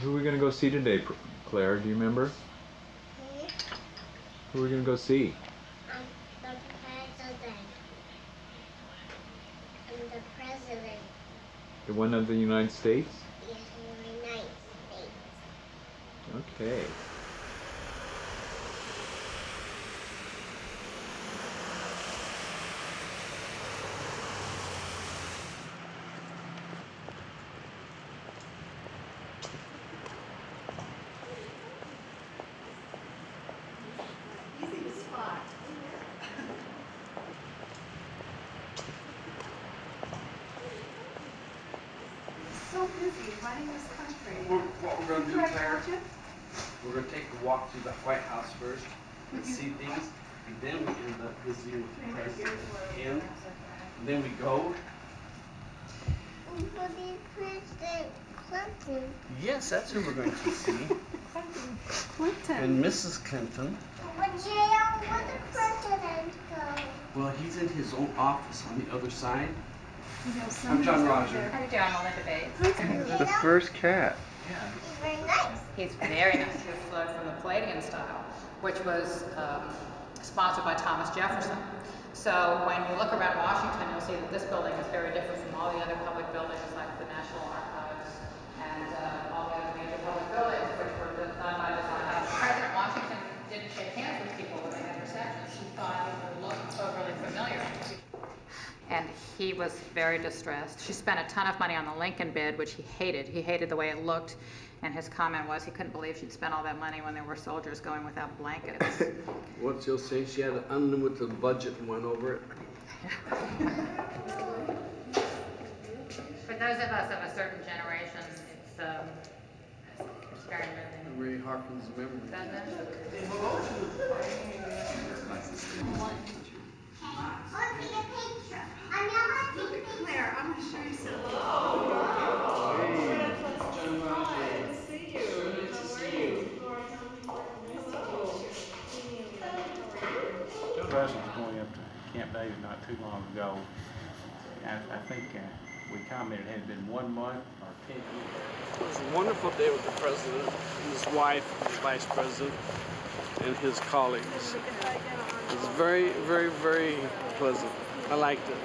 Who are we gonna go see today, Claire? Do you remember? Hmm? Who are we gonna go see? Um, the president. And the president. The one of the United States? Yes, the United States. Okay. Easy to spot. So busy running this country. We're, what we're gonna do, Do Claire, we're gonna take a walk through the White House first and see things, and then we end up visiting with the president again. And then we go. For the President Clinton. Yes, that's who we're going to see. Clinton. And Mrs. Clinton. But jail, where the president go? Well, he's in his own office on the other side. You know, I'm John Roger. there. How you doing, Melinda Bates? You know, first cat. Yeah. he's very nice. He's very nice. He was flown from the Palladian style, which was um, sponsored by Thomas Jefferson. So when you look around Washington, you'll see that this building is very different from all the other public buildings, like the National Archives and uh, all the other major public buildings, which were done by design. President Washington didn't shake hands with people when they had receptions. He thought it would look overly familiar. And he was very distressed. She spent a ton of money on the Lincoln bed, which he hated. He hated the way it looked. And his comment was he couldn't believe she'd spent all that money when there were soldiers going without blankets. What she'll say, she had an unlimited budget and went over it. For those of us of a certain generation, it's, um, it's very moving. Really harkens memory. Doesn't it? Let's take a picture. I'm not taking a picture. Claire, I'm gonna show you something. Joe Russell was going up to Camp David not too long ago. I, think uh, we commented it had been one month or ten years. It was a wonderful day with the president, his wife, his vice president, and his colleagues. It was very, very, very pleasant. I liked it.